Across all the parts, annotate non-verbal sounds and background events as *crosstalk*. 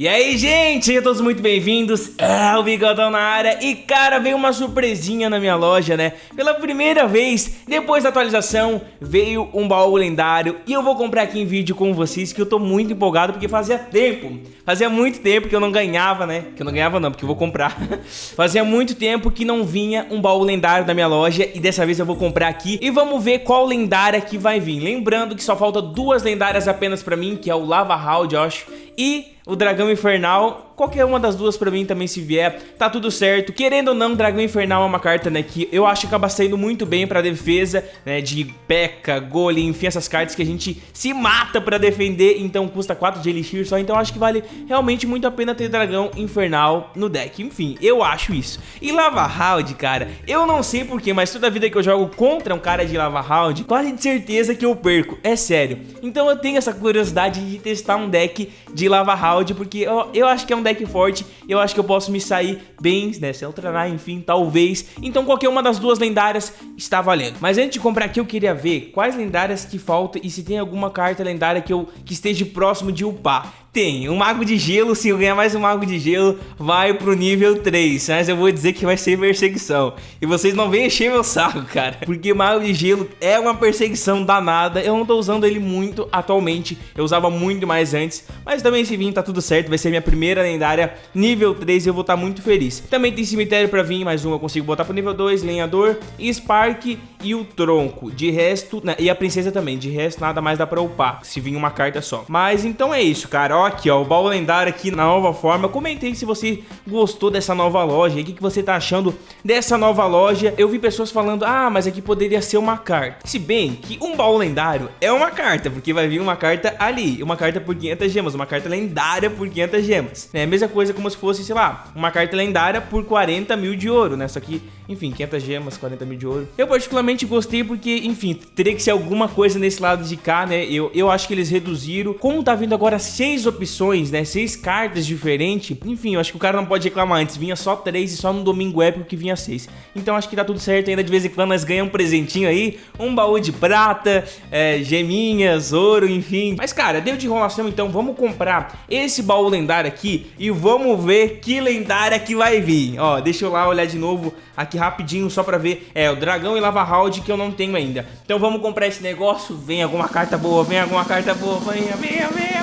E aí, gente, sejam todos muito bem-vindos, é o Bigodão na área. E cara, veio uma surpresinha na minha loja, né? Pela primeira vez, depois da atualização, veio um baú lendário. E eu vou comprar aqui em vídeo com vocês que eu tô muito empolgado Porque fazia tempo, fazia muito tempo que eu não ganhava, né? Que eu não ganhava não, porque eu vou comprar. *laughs* Fazia muito tempo que não vinha um baú lendário na minha loja E dessa vez eu vou comprar aqui. E vamos ver qual lendária que vai vir. Lembrando que só falta duas lendárias apenas pra mim Que é o Lava Hound, eu acho E o Dragão Infernal qualquer uma das duas pra mim também se vier, tá tudo certo. Querendo ou não, Dragão Infernal é uma carta, né, que eu acho que acaba saindo muito bem pra defesa, né, de P.E.K.K.A, Golem, enfim, essas cartas que a gente se mata pra defender, então custa 4 de Elixir só, então acho que vale realmente muito a pena ter Dragão Infernal no deck. Enfim, eu acho isso. E Lava Round, cara, eu não sei porquê, mas toda vida que eu jogo contra um cara de Lava Round, quase de certeza que eu perco, é sério. Então eu tenho essa curiosidade de testar um deck de Lava Round, porque eu, eu acho que é um deck forte, eu acho que eu posso me sair bem, né, se ultranar, enfim, talvez. Então qualquer uma das duas lendárias está valendo. Mas antes de comprar aqui, eu queria ver quais lendárias que faltam e se tem alguma carta lendária que, eu, que esteja próximo de upar. Tem, um Mago de Gelo, se eu ganhar mais um Mago de Gelo, vai pro nível 3, mas eu vou dizer que vai ser perseguição. E vocês não vêm encher meu saco, cara, porque Mago de Gelo é uma perseguição danada, eu não tô usando ele muito atualmente, eu usava muito mais antes, mas também se vir tá tudo certo, vai ser minha primeira lendária. Nível 3 e eu vou estar tá muito feliz. Também tem cemitério pra vir, mais um eu consigo botar pro nível 2, lenhador, Spark e o tronco. De resto, né, e a princesa também, de resto nada mais dá pra upar, se vir uma carta só. Mas então é isso, cara, ó aqui, ó, o baú lendário aqui na nova forma. Comentei se você gostou dessa nova loja, o que, que você tá achando dessa nova loja. Eu vi pessoas falando, ah, mas aqui poderia ser uma carta. Se bem que um baú lendário é uma carta, porque vai vir uma carta ali, uma carta por 500 gemas, uma carta lendária por 500 gemas. É a mesma coisa como se fosse, sei lá, uma carta lendária por 40 mil de ouro, né? Só que, enfim, 500 gemas, 40 mil de ouro. Eu particularmente gostei porque, enfim, teria que ser alguma coisa nesse lado de cá, né? Eu, eu acho que eles reduziram. Como tá vindo agora seis opções, né? Seis cartas diferentes. Enfim, eu acho que o cara não pode reclamar antes. Vinha só três e só no domingo épico que vinha seis. Então acho que tá tudo certo. Ainda de vez em quando nós ganhamos um presentinho aí. Um baú de prata, é, geminhas, ouro, enfim. Mas cara, deu de enrolação então. Vamos comprar esse baú lendário aqui e vamos ver que lendária que vai vir. Ó, deixa eu lá olhar de novo aqui rapidinho só pra ver. É, o dragão e lava round que eu não tenho ainda. Então vamos comprar esse negócio. Vem alguma carta boa, vem alguma carta boa. Venha, venha, venha.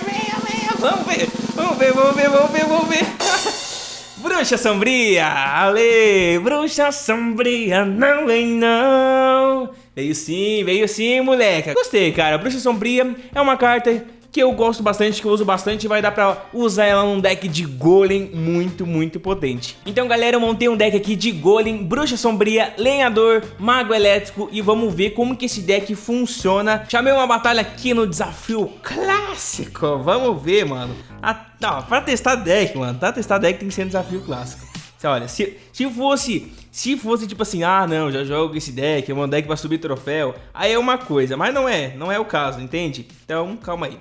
Vamos ver, vamos ver, vamos ver, vamos ver, vamos ver. *laughs* Bruxa Sombria, Ale, Bruxa Sombria, não vem não. Veio sim, veio sim, moleque. Gostei, cara. Bruxa Sombria é uma carta que eu gosto bastante, que eu uso bastante e vai dar pra usar ela num deck de Golem muito, muito potente. Então, galera, eu montei um deck aqui de Golem, Bruxa Sombria, Lenhador, Mago Elétrico e vamos ver como que esse deck funciona. Chamei uma batalha aqui no desafio clássico, vamos ver, mano. Ah, tá, pra testar deck, mano, pra testar deck tem que ser um desafio clássico. Olha, se, se fosse se fosse tipo assim, ah não, já jogo esse deck, é um deck pra subir troféu, aí é uma coisa, mas não é, não é o caso, entende? Então, calma aí.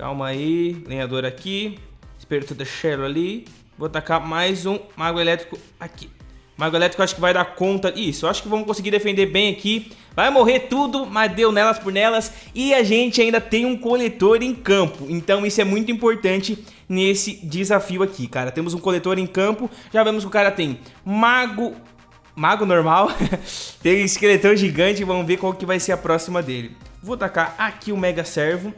Calma aí, lenhador aqui, espírito da Shell ali. Vou tacar mais um mago elétrico aqui. Mago elétrico acho que vai dar conta. Isso, acho que vamos conseguir defender bem aqui. Vai morrer tudo, mas deu nelas por nelas. E a gente ainda tem um coletor em campo. Então isso é muito importante nesse desafio aqui, cara. Temos um coletor em campo. Já vemos que o cara tem mago... Mago normal. *laughs* tem esqueletão gigante. Vamos ver qual que vai ser a próxima dele. Vou tacar aqui o Mega Servo.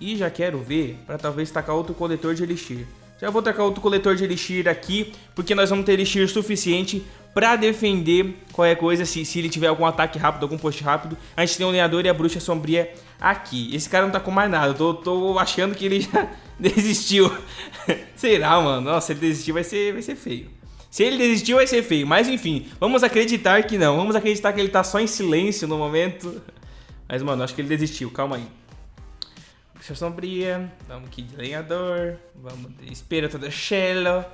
E já quero ver para talvez tacar outro coletor de elixir. Já vou tacar outro coletor de elixir aqui, porque nós vamos ter elixir suficiente para defender qualquer coisa, se, se ele tiver algum ataque rápido, algum post rápido. A gente tem o lenhador e a bruxa sombria aqui. Esse cara não tá com mais nada, eu tô, tô achando que ele já *laughs* desistiu. *laughs* Será, mano? Nossa, se ele desistiu vai ser, vai ser feio. Se ele desistiu vai ser feio, mas enfim, vamos acreditar que não. Vamos acreditar que ele tá só em silêncio no momento. *laughs* Mas, mano, acho que ele desistiu, calma aí. Sombria, vamos de Lenhador, vamos de Espírito da Shell,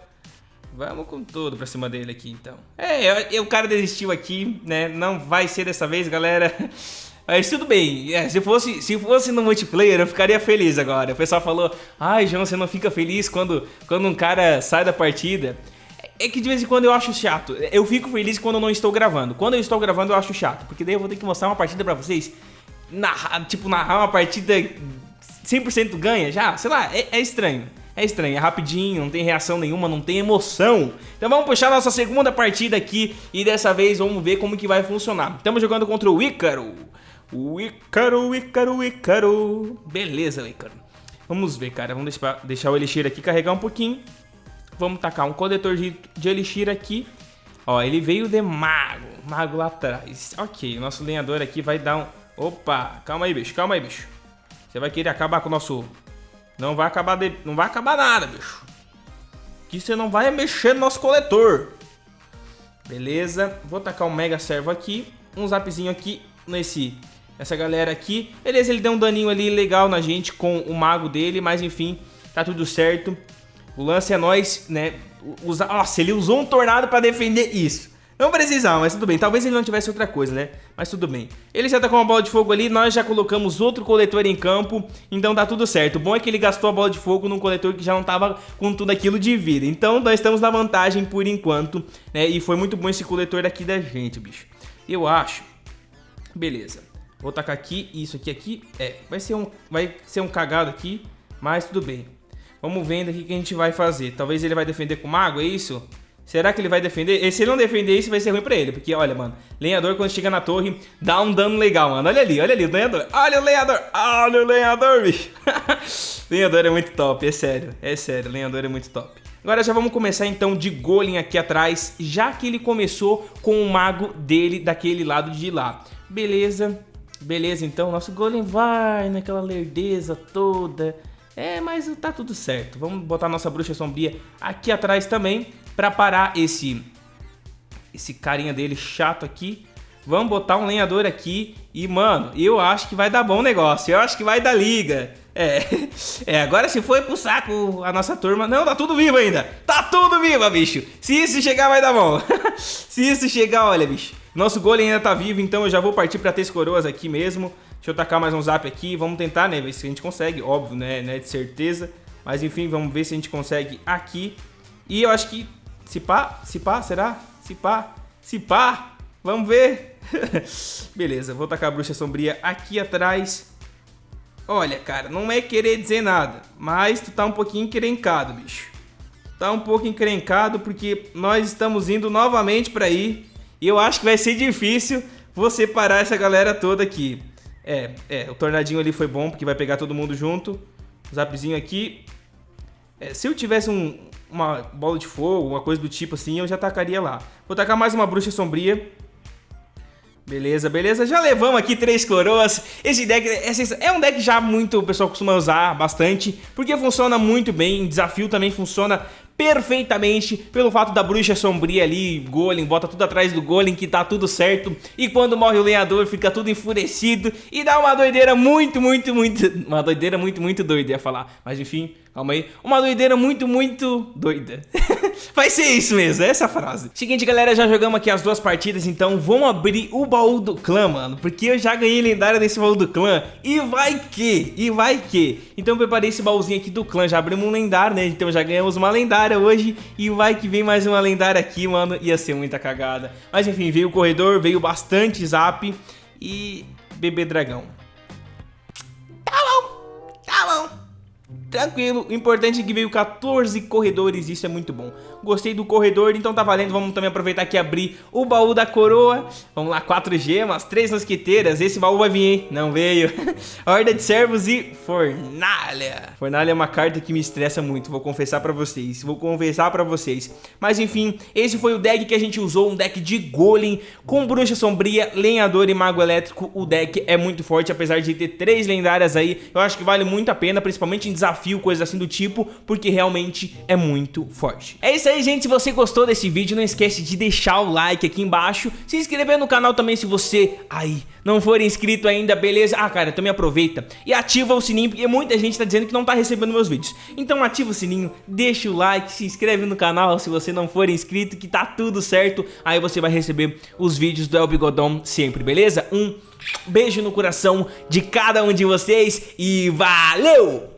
vamos com tudo pra cima dele aqui então. É, eu, o cara desistiu aqui, né, não vai ser dessa vez galera, *laughs* mas tudo bem, é, se, fosse, se fosse no multiplayer eu ficaria feliz agora. O pessoal falou, ai João, você não fica feliz quando, quando um cara sai da partida? É que de vez em quando eu acho chato. Eu fico feliz quando eu não estou gravando. Quando eu estou gravando eu acho chato, porque daí eu vou ter que mostrar uma partida pra vocês. Narrar, tipo, narrar uma partida 100% ganha já, sei lá, é, é, estranho. É estranho, é rapidinho, não tem reação nenhuma, não tem emoção. Então vamos puxar nossa segunda partida aqui e dessa vez vamos ver como que vai funcionar. Estamos jogando contra o Ícaro. O Ícaro, Ícaro, Ícaro. Beleza, Ícaro. Vamos ver, cara. Vamos deixar, deixar o Elixir aqui carregar um pouquinho. Vamos tacar um coletor de, de Elixir aqui. Ó, ele veio de mago. Mago lá atrás. Ok, o nosso lenhador aqui vai dar um... Opa, calma aí, bicho, calma aí, bicho. Você vai querer acabar com o nosso não vai acabar de... não vai acabar nada, bicho. Que você não vai mexer no nosso coletor. Beleza. Vou tacar um mega servo aqui. Um zapzinho aqui nesse... Essa galera aqui. Beleza, ele deu um daninho ali legal na gente com o mago dele. Mas enfim, tá tudo certo. O lance é nós, né? Usa... Nossa, ele usou um tornado pra defender isso. Não precisava, mas tudo bem. Talvez ele não tivesse outra coisa, né? Mas tudo bem. Ele já tá com uma bola de fogo ali, nós já colocamos outro coletor em campo, então tá tudo certo. O bom é que ele gastou a bola de fogo num coletor que já não tava com tudo aquilo de vida. Então nós estamos na vantagem por enquanto, né? E foi muito bom esse coletor daqui da gente, bicho. Eu acho. Beleza. Vou tacar aqui, isso aqui, aqui. É, vai ser um, vai ser um cagado aqui, mas tudo bem. Vamos vendo aqui o que a gente vai fazer. Talvez ele vai defender com mago, é isso? Será que ele vai defender? E se ele não defender isso, vai ser ruim pra ele. Porque, olha, mano, lenhador quando chega na torre, dá um dano legal, mano. Olha ali, olha ali, o lenhador. Olha o lenhador, olha o lenhador, bicho. *laughs* lenhador é muito top, é sério. É sério, lenhador é muito top. Agora já vamos começar então de Golem aqui atrás, já que ele começou com o mago dele daquele lado de lá. Beleza, beleza então, nosso Golem vai naquela lerdeza toda. É, mas tá tudo certo. Vamos botar nossa bruxa sombria aqui atrás também para parar esse esse carinha dele chato aqui. Vamos botar um lenhador aqui e, mano, eu acho que vai dar bom negócio. Eu acho que vai dar liga. É, *laughs* é agora se foi pro saco a nossa turma... Não, tá tudo vivo ainda. Tá tudo vivo, bicho. Se isso chegar, vai dar bom. *laughs* se isso chegar, olha, bicho. Nosso golem ainda tá vivo, então eu já vou partir pra três coroas aqui mesmo. Deixa eu tacar mais um zap aqui. Vamos tentar, né, ver se a gente consegue. Óbvio, né, né de certeza. Mas enfim, vamos ver se a gente consegue aqui. E eu acho que se pá, se pá, será? Se pá, se pá, vamos ver. *laughs* Beleza, vou tacar a bruxa sombria aqui atrás. Olha, cara, não é querer dizer nada, mas tu tá um pouquinho encrencado, bicho. Tá um pouco encrencado porque nós estamos indo novamente pra aí. E eu acho que vai ser difícil você parar essa galera toda aqui. É, é, o tornadinho ali foi bom porque vai pegar todo mundo junto. Zapzinho aqui. É, se eu tivesse um, uma bola de fogo, uma coisa do tipo assim, eu já tacaria lá. Vou tacar mais uma bruxa sombria. Beleza, beleza. Já levamos aqui três coroas. Esse deck é, um deck já muito o pessoal costuma usar bastante, porque funciona muito bem. Desafio também funciona perfeitamente pelo fato da bruxa sombria ali, golem, bota tudo atrás do golem que tá tudo certo. E quando morre o lenhador fica tudo enfurecido. E dá uma doideira muito, muito, muito, uma doideira muito, muito doida ia falar, mas enfim, calma aí, uma doideira muito, muito doida. *laughs* Vai ser isso mesmo, é essa a frase. Seguinte galera, já jogamos aqui as duas partidas, então vamos abrir o baú do clã, mano, porque eu já ganhei lendária nesse baú do clã e vai que, e vai que. Então eu preparei esse baúzinho aqui do clã, já abrimos um lendário, né, então já ganhamos uma lendária lendária hoje e vai que vem mais uma lendária aqui, mano. Ia ser muita cagada. Mas enfim, veio o corredor, veio bastante zap e bebê dragão. Tranquilo, o importante é que veio 14 corredores, isso é muito bom. Gostei do corredor, então tá valendo, vamos também aproveitar aqui e abrir o baú da coroa. Vamos lá, 4 gemas, 3 mosqueteiras, esse baú vai vir, hein? Não veio. *laughs* Horda de servos e fornalha. Fornalha é uma carta que me estressa muito, vou confessar pra vocês, vou confessar pra vocês. Mas enfim, esse foi o deck que a gente usou, um deck de golem com bruxa sombria, lenhador e mago elétrico. O deck é muito forte, apesar de ter 3 lendárias aí, eu acho que vale muito a pena, principalmente em desafio, coisas assim do tipo, porque realmente é muito forte. É isso aí, gente. Se você gostou desse vídeo, não esquece de deixar o like aqui embaixo, se inscrever no canal também se você aí não for inscrito ainda, beleza? Ah, cara, também aproveita e ativa o sininho, porque muita gente tá dizendo que não tá recebendo meus vídeos. Então ativa o sininho, deixa o like, se inscreve no canal se você não for inscrito, que tá tudo certo. Aí você vai receber os vídeos do El Bigodão sempre, beleza? Um beijo no coração de cada um de vocês e valeu!